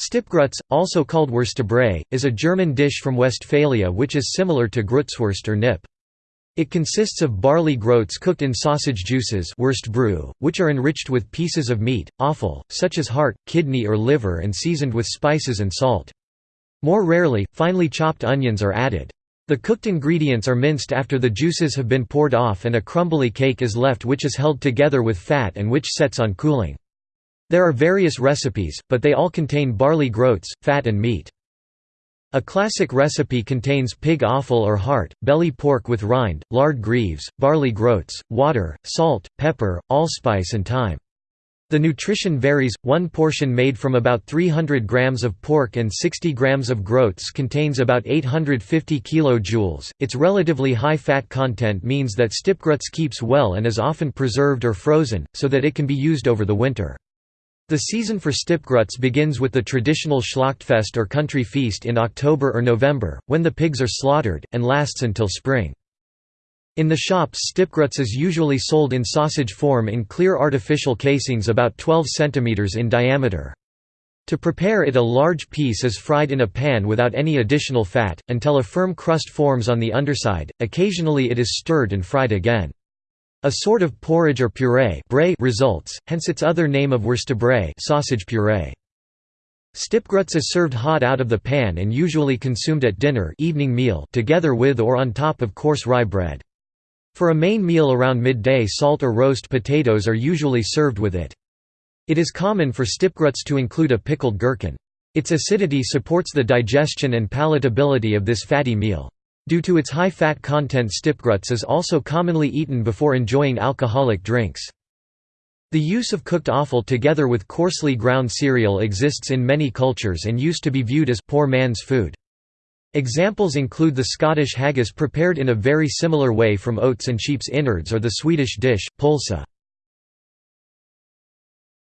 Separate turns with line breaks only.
Stippgrütze, also called Wurstbrei, is a German dish from Westphalia which is similar to Grützwurst or Knipp. It consists of barley groats cooked in sausage juices which are enriched with pieces of meat, offal, such as heart, kidney or liver and seasoned with spices and salt. More rarely, finely chopped onions are added. The cooked ingredients are minced after the juices have been poured off and a crumbly cake is left which is held together with fat and which sets on cooling. There are various recipes, but they all contain barley groats, fat and meat. A classic recipe contains pig offal or heart, belly pork with rind, lard greaves, barley groats, water, salt, pepper, allspice and thyme. The nutrition varies, one portion made from about 300 grams of pork and 60 grams of groats contains about 850 kJ. Its relatively high fat content means that Stippgrütze keeps well and is often preserved or frozen, so that it can be used over the winter. The season for Stippgrütze begins with the traditional Schlachtfest or country feast in October or November, when the pigs are slaughtered, and lasts until spring. In the shops Stippgrütze is usually sold in sausage form in clear artificial casings about 12 cm in diameter. To prepare it a large piece is fried in a pan without any additional fat, until a firm crust forms on the underside, occasionally it is stirred and fried again. A sort of porridge or puree results, hence its other name of Wurstbrei sausage puree. Stippgrütze is served hot out of the pan and usually consumed at dinner evening meal together with or on top of coarse rye bread. For a main meal around midday salt or roast potatoes are usually served with it. It is common for Stippgrütze to include a pickled gherkin. Its acidity supports the digestion and palatability of this fatty meal. Due to its high fat content Stippgrütze is also commonly eaten before enjoying alcoholic drinks. The use of cooked offal together with coarsely ground cereal exists in many cultures and used to be viewed as poor man's food. Examples include the Scottish haggis prepared in a very similar way from oats and sheep's innards or the Swedish dish, pölsa.